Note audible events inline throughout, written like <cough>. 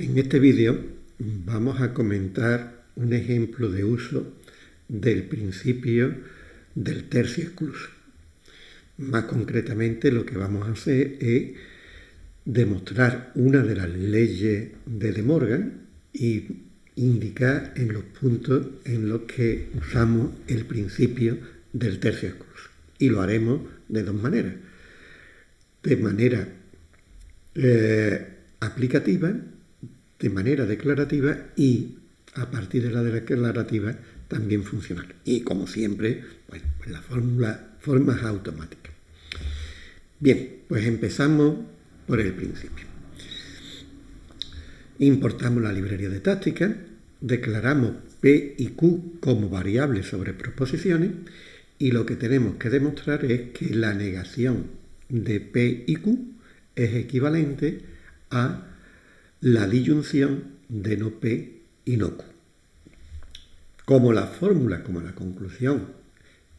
En este vídeo vamos a comentar un ejemplo de uso del principio del tercio excluso. Más concretamente lo que vamos a hacer es demostrar una de las leyes de De Morgan y indicar en los puntos en los que usamos el principio del tercio excluso. Y lo haremos de dos maneras. De manera eh, aplicativa, de manera declarativa y a partir de la declarativa también funcional. Y como siempre, bueno, pues la fórmula, formas automáticas. Bien, pues empezamos por el principio. Importamos la librería de táctica, declaramos P y Q como variables sobre proposiciones y lo que tenemos que demostrar es que la negación de P y Q es equivalente a la disyunción de no P y no Q. Como la fórmula, como la conclusión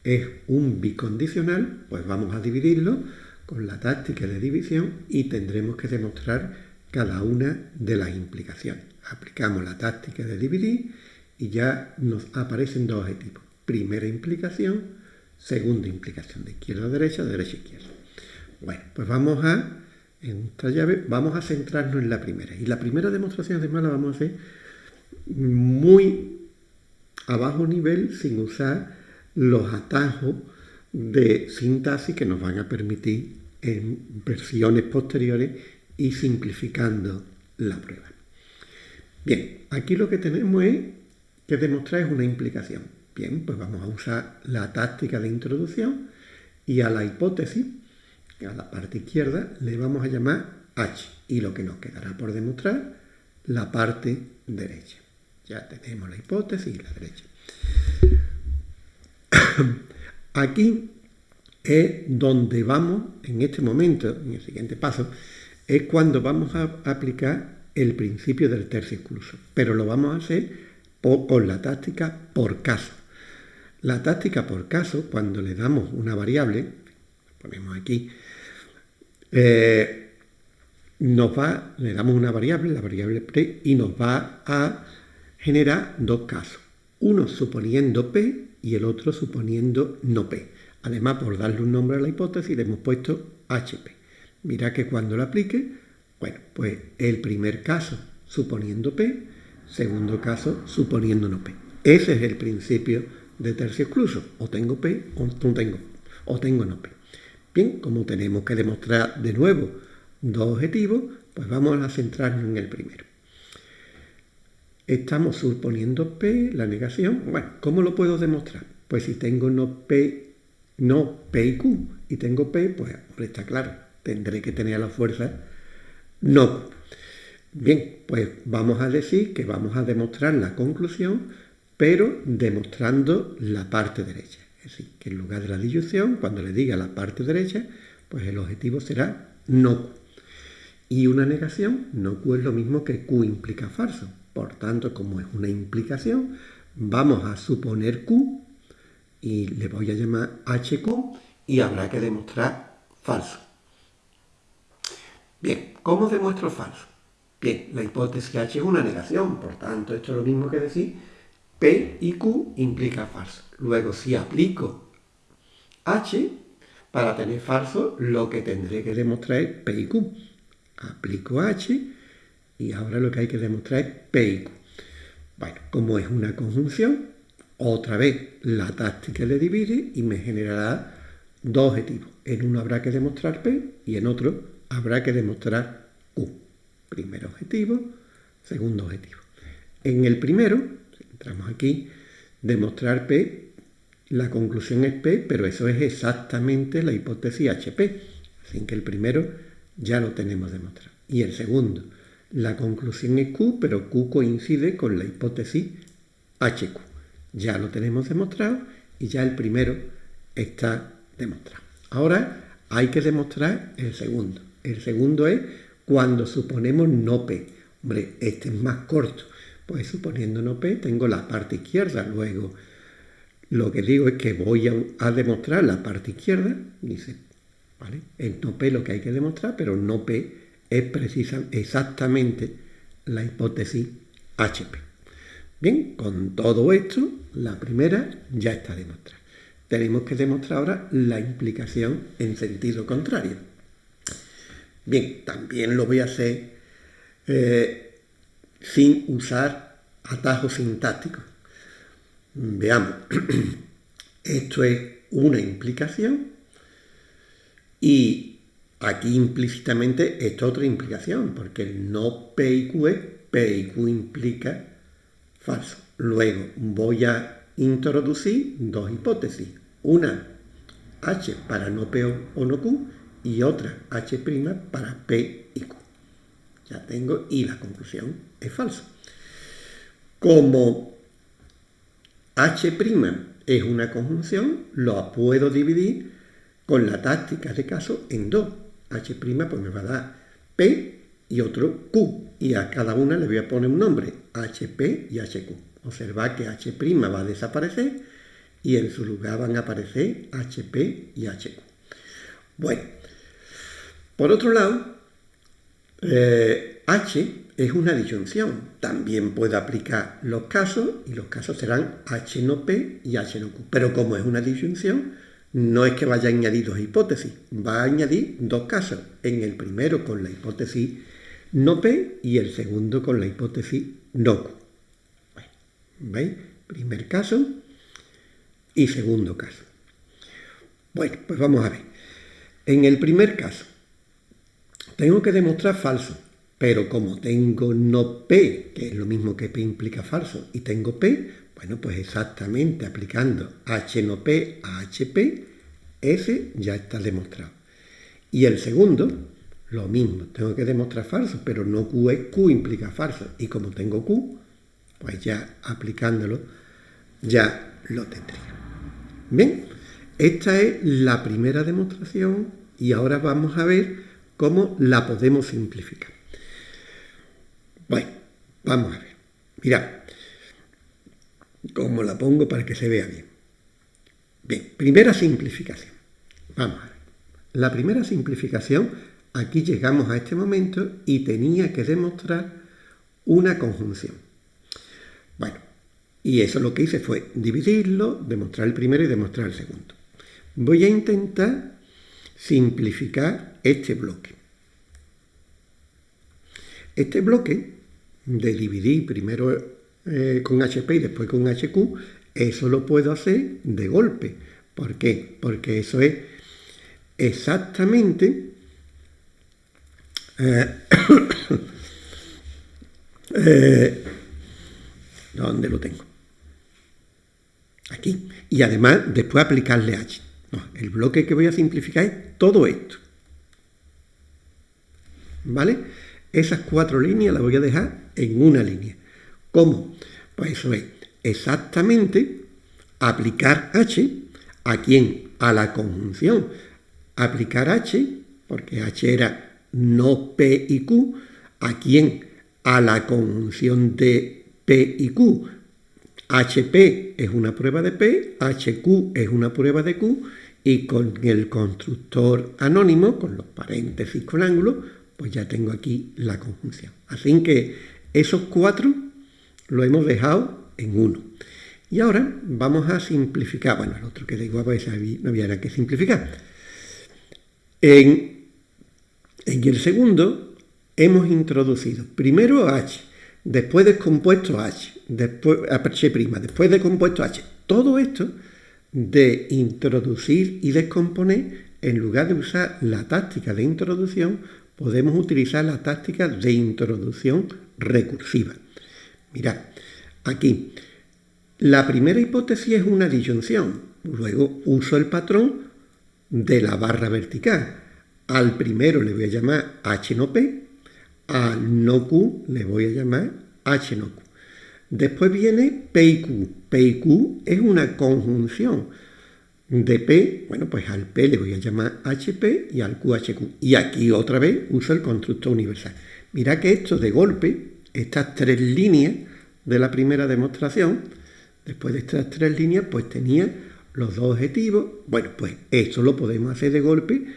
es un bicondicional, pues vamos a dividirlo con la táctica de división y tendremos que demostrar cada una de las implicaciones. Aplicamos la táctica de dividir y ya nos aparecen dos objetivos. Primera implicación, segunda implicación, de izquierda a derecha, de derecha a izquierda. Bueno, pues vamos a, en esta llave, vamos a centrarnos en la primera. Y la primera demostración además la vamos a hacer muy a bajo nivel sin usar los atajos de sintaxis que nos van a permitir en versiones posteriores y simplificando la prueba. Bien, aquí lo que tenemos es que demostrar es una implicación. Bien, pues vamos a usar la táctica de introducción y a la hipótesis, a la parte izquierda, le vamos a llamar H y lo que nos quedará por demostrar, la parte derecha. Ya tenemos la hipótesis y la derecha. <coughs> Aquí es donde vamos, en este momento, en el siguiente paso, es cuando vamos a aplicar el principio del tercio excluso, pero lo vamos a hacer con la táctica por caso. La táctica por caso, cuando le damos una variable, ponemos aquí, eh, nos va, le damos una variable, la variable pre, y nos va a generar dos casos. Uno suponiendo P y el otro suponiendo no P. Además, por darle un nombre a la hipótesis, le hemos puesto HP. Mira que cuando lo aplique, bueno, pues el primer caso suponiendo P, segundo caso suponiendo no P. Ese es el principio de tercio excluso. O tengo P o no tengo, o tengo no P. Bien, como tenemos que demostrar de nuevo dos objetivos, pues vamos a centrarnos en el primero. Estamos suponiendo P, la negación. Bueno, ¿cómo lo puedo demostrar? Pues si tengo no P, no P y Q, y tengo P, pues está claro, tendré que tener la fuerza no. Bien, pues vamos a decir que vamos a demostrar la conclusión, pero demostrando la parte derecha. Es decir, que en lugar de la disyunción, cuando le diga la parte derecha, pues el objetivo será no. Y una negación, no Q es lo mismo que Q implica falso. Por tanto, como es una implicación, vamos a suponer Q y le voy a llamar HQ y habrá que demostrar falso. Bien, ¿cómo demuestro falso? Bien, la hipótesis H es una negación, por tanto, esto es lo mismo que decir P y Q implica falso. Luego, si aplico H, para tener falso, lo que tendré que demostrar es P y Q. Aplico H y ahora lo que hay que demostrar es P y Q. Bueno, como es una conjunción, otra vez la táctica le divide y me generará dos objetivos. En uno habrá que demostrar P y en otro habrá que demostrar Q. Primer objetivo, segundo objetivo. En el primero, entramos aquí, demostrar P, la conclusión es P, pero eso es exactamente la hipótesis HP. Así que el primero ya lo tenemos demostrado. Y el segundo, la conclusión es Q, pero Q coincide con la hipótesis HQ. Ya lo tenemos demostrado y ya el primero está demostrado. Ahora hay que demostrar el segundo. El segundo es cuando suponemos no P. Hombre, este es más corto. Pues suponiendo no P tengo la parte izquierda. Luego lo que digo es que voy a, demostrar la parte izquierda. Dice, ¿vale? Es no P lo que hay que demostrar, pero no P es precisa, exactamente la hipótesis HP. Bien, con todo esto, la primera ya está demostrada. Tenemos que demostrar ahora la implicación en sentido contrario. Bien, también lo voy a hacer eh, sin usar atajos sintácticos. Veamos, <clears throat> esto es una implicación y aquí implícitamente es otra implicación, porque el no P y Q es P y Q implica falso. Luego voy a introducir dos hipótesis. Una H para no P o no Q y otra H' para P y Q. Ya tengo y la conclusión es falso. Como H' es una conjunción, lo puedo dividir con la táctica de caso en dos. H' pues me va a dar P y otro Q. Y a cada una le voy a poner un nombre, HP y HQ. Observa que H' va a desaparecer y en su lugar van a aparecer HP y HQ. Bueno, por otro lado, eh, H es una disyunción. También puedo aplicar los casos y los casos serán H no P y H no Q. Pero como es una disyunción, no es que vaya a añadir dos hipótesis, va a añadir dos casos. En el primero con la hipótesis no P y el segundo con la hipótesis no Q. ¿Veis? Primer caso y segundo caso. Bueno, pues vamos a ver. En el primer caso, tengo que demostrar falso, pero como tengo no P, que es lo mismo que P implica falso, y tengo P, bueno, pues exactamente aplicando H no P a HP, ese ya está demostrado. Y el segundo, lo mismo, tengo que demostrar falso, pero no Q es Q implica falso. Y como tengo Q, pues ya aplicándolo, ya lo tendría. Bien, esta es la primera demostración y ahora vamos a ver cómo la podemos simplificar. Bueno, vamos a ver. Mirad, cómo la pongo para que se vea bien. Bien, primera simplificación. Vamos a ver. La primera simplificación, aquí llegamos a este momento y tenía que demostrar una conjunción. Bueno, y eso lo que hice fue dividirlo, demostrar el primero y demostrar el segundo. Voy a intentar simplificar este bloque. Este bloque de dividir primero eh, con HP y después con HQ, eso lo puedo hacer de golpe. ¿Por qué? Porque eso es exactamente eh, <coughs> eh, ¿Dónde lo tengo? Aquí. Y además, después aplicarle H. el bloque que voy a simplificar es todo esto. ¿Vale? Esas cuatro líneas las voy a dejar en una línea. ¿Cómo? Pues eso es exactamente aplicar H a quién? A la conjunción. Aplicar H, porque H era no P y Q, ¿a quién? A la conjunción de P y Q. HP es una prueba de P, HQ es una prueba de Q, y con el constructor anónimo, con los paréntesis con ángulo, pues ya tengo aquí la conjunción. Así que esos cuatro lo hemos dejado en uno. Y ahora vamos a simplificar, bueno, el otro que da igual, pues no había nada que simplificar. En, el segundo hemos introducido primero H, después de compuesto H, después H', después de compuesto H. Todo esto de introducir y descomponer, en lugar de usar la táctica de introducción, podemos utilizar la táctica de introducción recursiva. Mirad, aquí, la primera hipótesis es una disyunción. Luego uso el patrón de la barra vertical. Al primero le voy a llamar H no P, al no Q le voy a llamar H no Q. Después viene P y Q. P y Q es una conjunción de P, bueno, pues al P le voy a llamar HP y al Q HQ. Y aquí otra vez uso el constructor universal. Mira que esto de golpe, estas tres líneas de la primera demostración, después de estas tres líneas, pues tenía los dos objetivos. Bueno, pues esto lo podemos hacer de golpe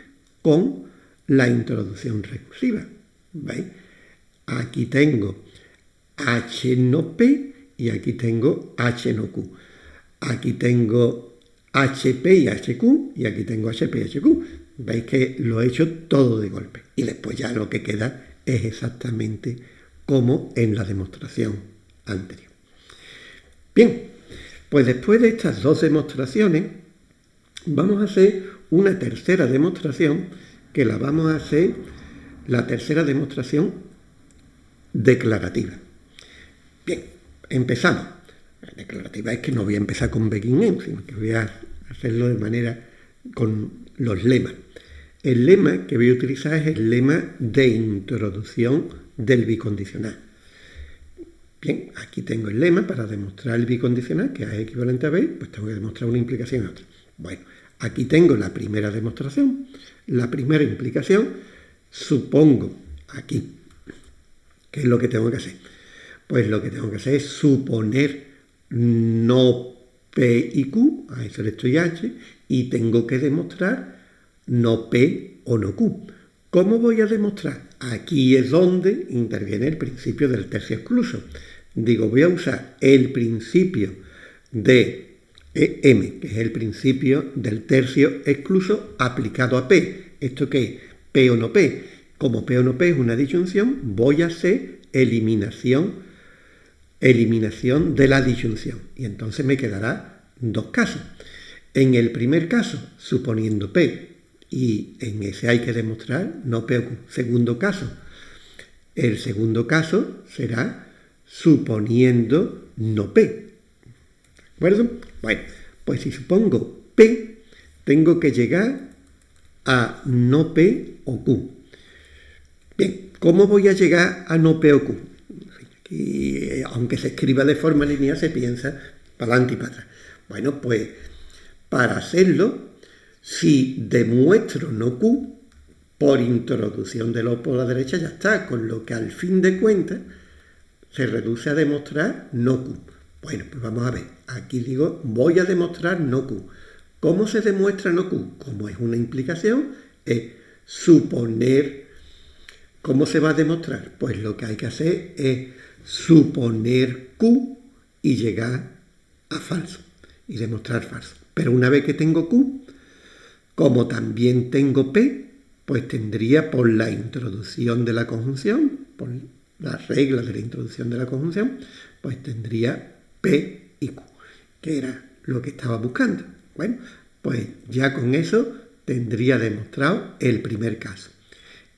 con la introducción recursiva. ¿Veis? Aquí tengo H no P y aquí tengo H no Q. Aquí tengo HP y HQ y aquí tengo HP y HQ. Veis que lo he hecho todo de golpe. Y después ya lo que queda es exactamente como en la demostración anterior. Bien, pues después de estas dos demostraciones, vamos a hacer una tercera demostración que la vamos a hacer, la tercera demostración declarativa. Bien, empezamos. La declarativa es que no voy a empezar con begin end, sino que voy a hacerlo de manera con los lemas. El lema que voy a utilizar es el lema de introducción del bicondicional. Bien, aquí tengo el lema para demostrar el bicondicional, que es equivalente a B, pues tengo que demostrar una implicación y otra. Bueno, aquí tengo la primera demostración. La primera implicación, supongo, aquí, ¿qué es lo que tengo que hacer? Pues lo que tengo que hacer es suponer no P y Q, a eso le estoy H, y tengo que demostrar no P o no Q. ¿Cómo voy a demostrar? Aquí es donde interviene el principio del tercio excluso. Digo, voy a usar el principio de M, que es el principio del tercio excluso aplicado a P. ¿Esto qué es? P o no P. Como P o no P es una disyunción, voy a hacer eliminación, eliminación de la disyunción. Y entonces me quedará dos casos. En el primer caso, suponiendo P, y en ese hay que demostrar no P. Segundo caso, el segundo caso será suponiendo no P. ¿De acuerdo? Bueno, pues si supongo P, tengo que llegar a no P o Q. Bien, ¿cómo voy a llegar a no P o Q? Aquí, aunque se escriba de forma lineal, se piensa para adelante y para atrás. Bueno, pues para hacerlo, si demuestro no Q, por introducción de lo por la derecha ya está, con lo que al fin de cuentas se reduce a demostrar no Q. Bueno, pues vamos a ver. Aquí digo, voy a demostrar no Q. ¿Cómo se demuestra no Q? Como es una implicación, es suponer. ¿Cómo se va a demostrar? Pues lo que hay que hacer es suponer Q y llegar a falso y demostrar falso. Pero una vez que tengo Q, como también tengo P, pues tendría por la introducción de la conjunción, por las reglas de la introducción de la conjunción, pues tendría P y Q, que era lo que estaba buscando. Bueno, pues ya con eso tendría demostrado el primer caso.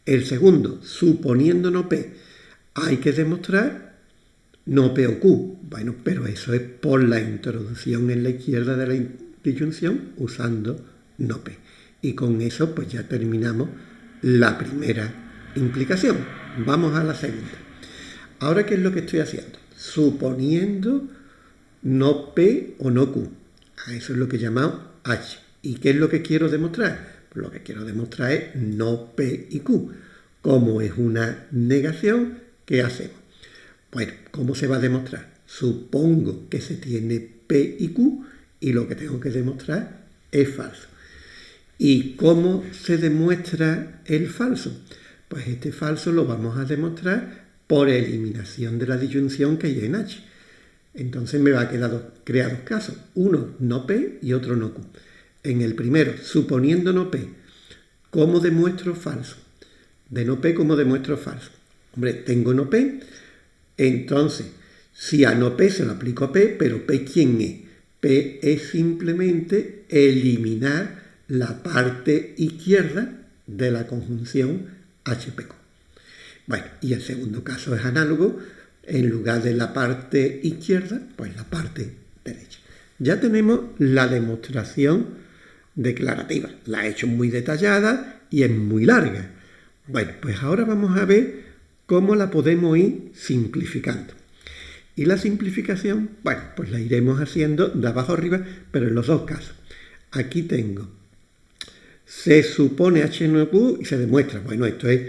El segundo, suponiendo no P, hay que demostrar no P o Q. Bueno, pero eso es por la introducción en la izquierda de la disyunción usando no P. Y con eso pues ya terminamos la primera implicación. Vamos a la segunda. Ahora, ¿qué es lo que estoy haciendo? Suponiendo no P o no Q. A eso es lo que llamamos H. ¿Y qué es lo que quiero demostrar? Pues lo que quiero demostrar es no P y Q. Como es una negación, ¿qué hacemos? Bueno, ¿cómo se va a demostrar? Supongo que se tiene P y Q y lo que tengo que demostrar es falso. ¿Y cómo se demuestra el falso? Pues este falso lo vamos a demostrar por eliminación de la disyunción que hay en H. Entonces me va a quedar crear dos casos, uno no P y otro no Q. En el primero, suponiendo no P, ¿cómo demuestro falso? De no P, ¿cómo demuestro falso? Hombre, tengo no P, entonces, si a no P se lo aplico a P, pero P ¿quién es? P es simplemente eliminar la parte izquierda de la conjunción HPQ. Bueno, y el segundo caso es análogo, en lugar de la parte izquierda, pues la parte derecha. Ya tenemos la demostración declarativa. La he hecho muy detallada y es muy larga. Bueno, pues ahora vamos a ver cómo la podemos ir simplificando. Y la simplificación, bueno, pues la iremos haciendo de abajo arriba, pero en los dos casos. Aquí tengo, se supone H no Q y se demuestra, bueno, esto es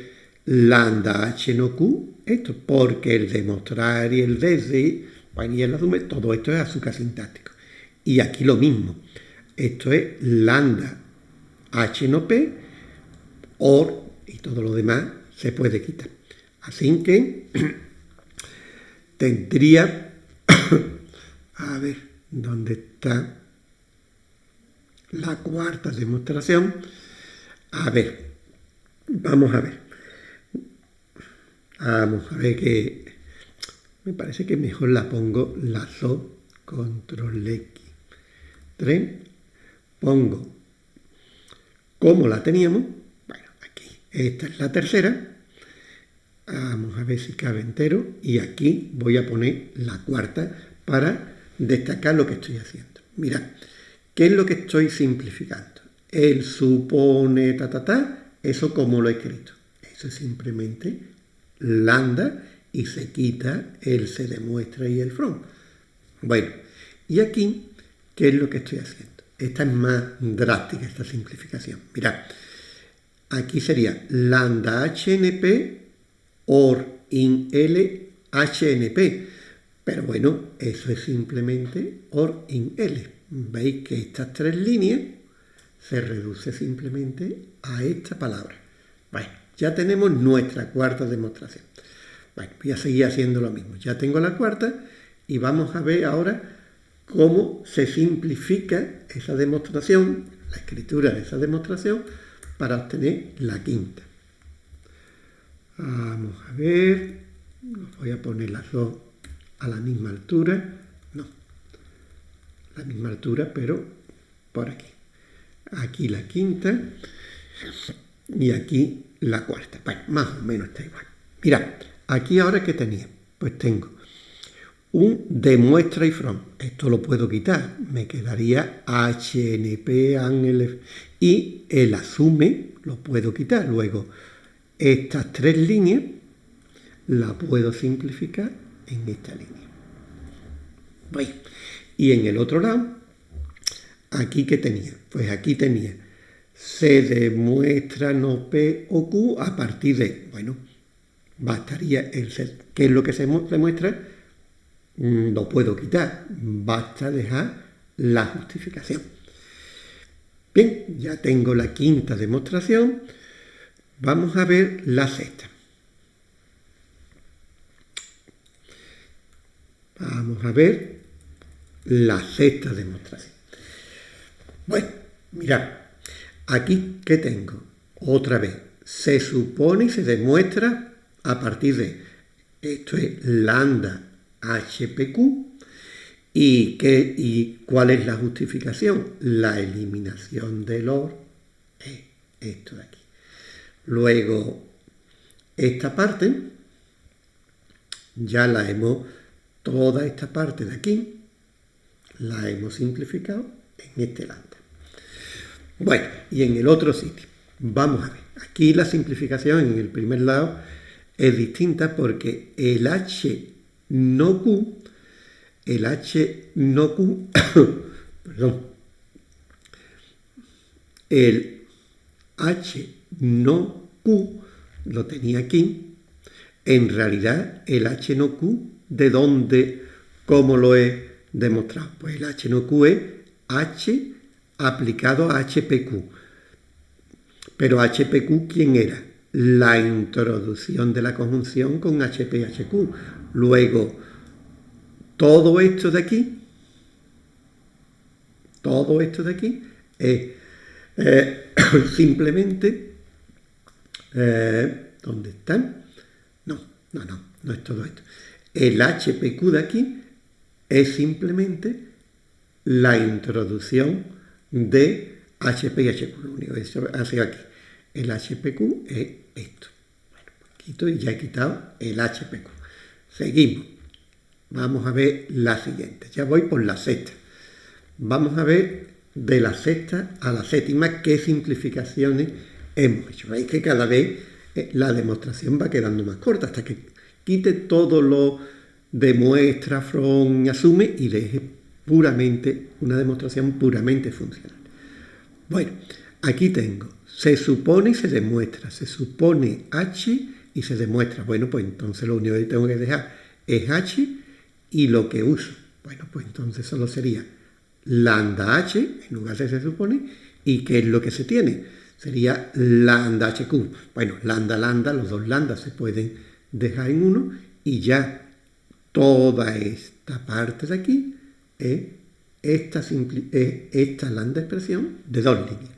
lambda H no Q, esto, porque el demostrar y el desde, bueno, y el asume, todo esto es azúcar sintáctico. Y aquí lo mismo, esto es lambda H no P, OR y todo lo demás se puede quitar. Así que <clears throat> tendría, <coughs> a ver, ¿dónde está la cuarta demostración? A ver, vamos a ver. Vamos a ver que me parece que mejor la pongo la SO, control X, 3, pongo como la teníamos, bueno, aquí, esta es la tercera, vamos a ver si cabe entero, y aquí voy a poner la cuarta para destacar lo que estoy haciendo. Mirad, ¿qué es lo que estoy simplificando? El supone, ta, ta, ta, eso como lo he escrito. Eso es simplemente lambda y se quita el se demuestra y el from. Bueno, y aquí, ¿qué es lo que estoy haciendo? Esta es más drástica, esta simplificación. Mirad, aquí sería lambda HNP or in L HNP. Pero bueno, eso es simplemente or in L. Veis que estas tres líneas se reduce simplemente a esta palabra. Bueno, ya tenemos nuestra cuarta demostración. Bueno, voy a seguir haciendo lo mismo. Ya tengo la cuarta y vamos a ver ahora cómo se simplifica esa demostración, la escritura de esa demostración, para obtener la quinta. Vamos a ver, voy a poner las dos a la misma altura, no, la misma altura, pero por aquí. Aquí la quinta y aquí la cuarta. Bueno, más o menos está igual. Mirad, aquí ahora que tenía, pues tengo un demuestra y from. Esto lo puedo quitar. Me quedaría HNP. Y el asume lo puedo quitar. Luego, estas tres líneas la puedo simplificar en esta línea. Y en el otro lado, aquí que tenía. Pues aquí tenía se demuestra no P o Q a partir de, bueno, bastaría el ser. ¿Qué es lo que se demuestra? Mm, lo puedo quitar, basta dejar la justificación. Bien, ya tengo la quinta demostración, vamos a ver la sexta. Vamos a ver la sexta demostración. Bueno, mirad, aquí ¿qué tengo? Otra vez, se supone y se demuestra a partir de, esto es lambda HPQ. ¿Y, qué, ¿Y cuál es la justificación? La eliminación del OR es esto de aquí. Luego, esta parte, ya la hemos, toda esta parte de aquí, la hemos simplificado en este lambda. Bueno, y en el otro sitio, vamos a ver. Aquí la simplificación en el primer lado es distinta porque el H no Q, el H no Q, <coughs> perdón, el H no Q lo tenía aquí, en realidad el H no Q, ¿de dónde, cómo lo he demostrado? Pues el H no Q es H aplicado a HPQ. Pero HPQ, ¿quién era? La introducción de la conjunción con HPHQ. Luego, todo esto de aquí, todo esto de aquí es eh, <coughs> simplemente, eh, ¿dónde están? No, no, no, no es todo esto. El HPQ de aquí es simplemente la introducción de HP y HQ. Lo único que hace aquí. El HPQ es esto. Bueno, quito y ya he quitado el HPQ. Seguimos. Vamos a ver la siguiente. Ya voy por la sexta. Vamos a ver de la sexta a la séptima qué simplificaciones hemos hecho. Veis que cada vez eh, la demostración va quedando más corta hasta que quite todo lo demuestra, from, asume y deje puramente una demostración puramente funcional. Bueno, aquí tengo, se supone y se demuestra, se supone H y se demuestra. Bueno, pues entonces lo único que tengo que dejar es h y lo que uso. Bueno, pues entonces solo sería lambda h en lugar de se supone y qué es lo que se tiene. Sería lambda hq. Bueno, lambda, lambda, los dos lambda se pueden dejar en uno y ya toda esta parte de aquí es esta, es esta lambda expresión de dos líneas.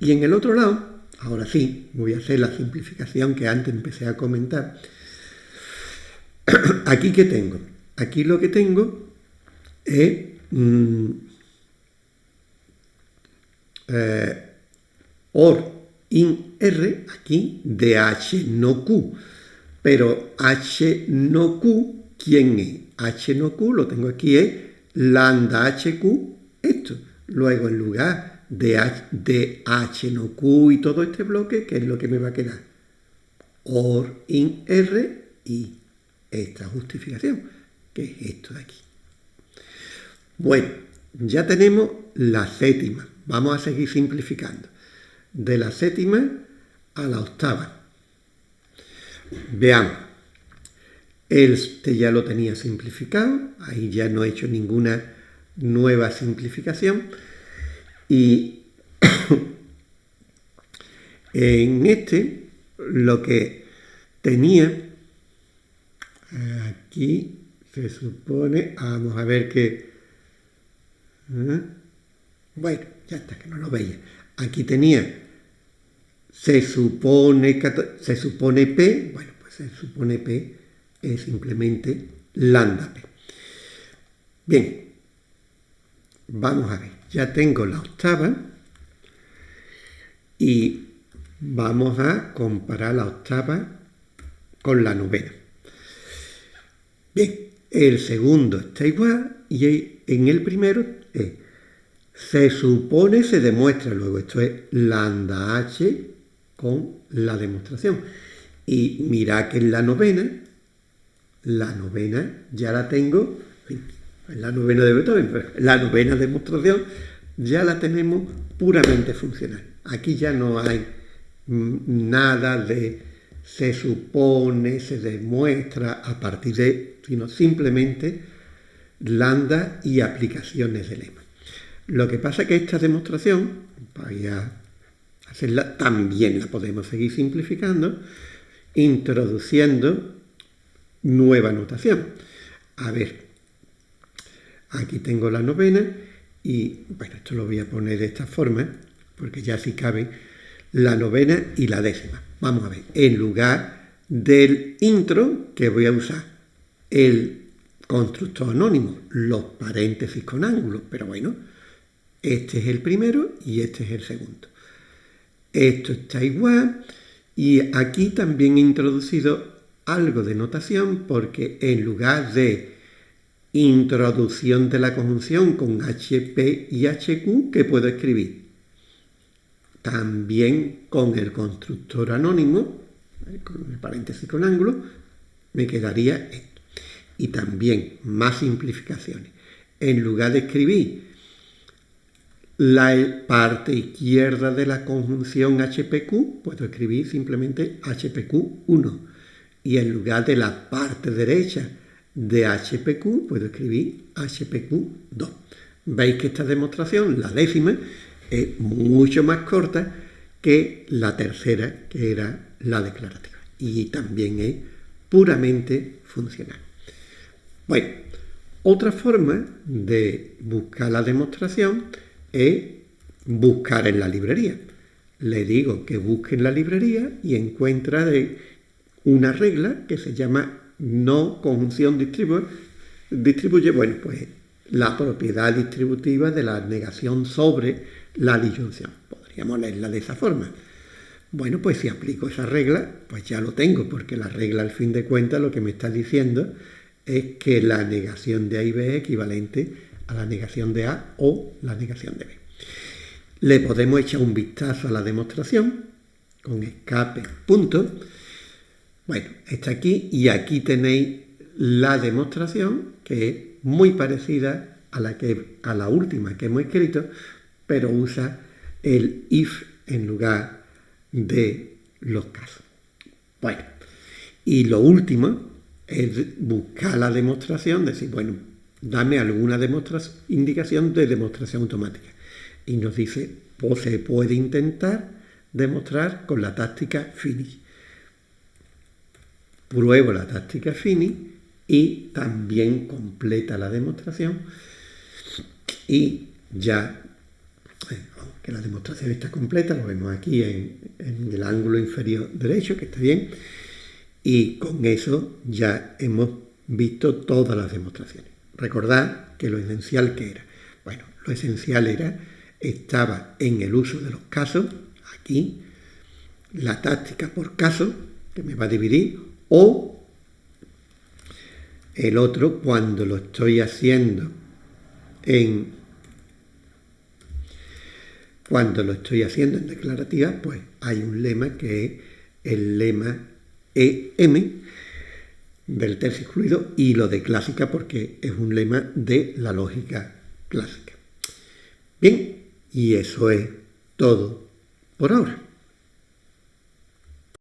Y en el otro lado, ahora sí, voy a hacer la simplificación que antes empecé a comentar. <coughs> Aquí que tengo, aquí lo que tengo es mm, eh, OR in R, aquí, de H no Q. Pero H no Q, ¿quién es? H no Q, lo tengo aquí, es lambda HQ, esto. Luego, en lugar de H, de H no Q y todo este bloque, ¿qué es lo que me va a quedar? OR in R y esta justificación, que es esto de aquí. Bueno, ya tenemos la séptima. Vamos a seguir simplificando. De la séptima a la octava. Veamos. Este ya lo tenía simplificado, ahí ya no he hecho ninguna nueva simplificación. Y <coughs> en este lo que tenía, aquí se supone, vamos a ver que, ¿eh? bueno, ya está, que no lo veía. Aquí tenía, se supone, se supone P, bueno, pues se supone P es simplemente lambda P. Bien, vamos a ver, ya tengo la octava y vamos a comparar la octava con la novena. Bien, el segundo está igual y en el primero es se supone, se demuestra, luego esto es lambda h con la demostración. Y mira que en la novena, la novena ya la tengo, en la novena de Beethoven, pero la novena demostración ya la tenemos puramente funcional. Aquí ya no hay nada de se supone, se demuestra a partir de, sino simplemente lambda y aplicaciones de lema. Lo que pasa es que esta demostración, para hacerla, también la podemos seguir simplificando, introduciendo nueva notación. A ver, aquí tengo la novena y, bueno, esto lo voy a poner de esta forma, porque ya sí cabe la novena y la décima. Vamos a ver, en lugar del intro que voy a usar el constructor anónimo, los paréntesis con ángulos, pero bueno, este es el primero y este es el segundo. Esto está igual y aquí también he introducido algo de notación porque en lugar de introducción de la conjunción con HP y HQ, ¿qué puedo escribir? También con el constructor anónimo, con el paréntesis con ángulo, me quedaría esto. Y también más simplificaciones. En lugar de escribir la parte izquierda de la conjunción HPQ, puedo escribir simplemente HPQ1. Y en lugar de la parte derecha de HPQ, puedo escribir HPQ2. Veis que esta demostración, la décima, es mucho más corta que la tercera, que era la declarativa. Y también es puramente funcional. Bueno, otra forma de buscar la demostración es buscar en la librería. Le digo que busque en la librería y encuentra de una regla que se llama no conjunción distribuye, distribuye, bueno, pues la propiedad distributiva de la negación sobre la disyunción. Podríamos leerla de esa forma. Bueno, pues si aplico esa regla, pues ya lo tengo, porque la regla al fin de cuentas lo que me está diciendo es que la negación de A y B es equivalente a la negación de A o la negación de B. Le podemos echar un vistazo a la demostración con escape punto. Bueno, está aquí y aquí tenéis la demostración que es muy parecida a la, que, a la última que hemos escrito, pero usa el if en lugar de los casos. Bueno, y lo último es buscar la demostración, decir, bueno, dame alguna indicación de demostración automática. Y nos dice, pues se puede intentar demostrar con la táctica finish. Pruebo la táctica finish y también completa la demostración y ya eh, que la demostración está completa, lo vemos aquí en, en el ángulo inferior derecho, que está bien, y con eso ya hemos visto todas las demostraciones. Recordad que lo esencial que era. Bueno, lo esencial era, estaba en el uso de los casos, aquí, la táctica por caso, que me va a dividir, o el otro cuando lo estoy haciendo en cuando lo estoy haciendo en declarativa, pues hay un lema que es el lema EM del tercio excluido y lo de clásica porque es un lema de la lógica clásica. Bien, y eso es todo por ahora.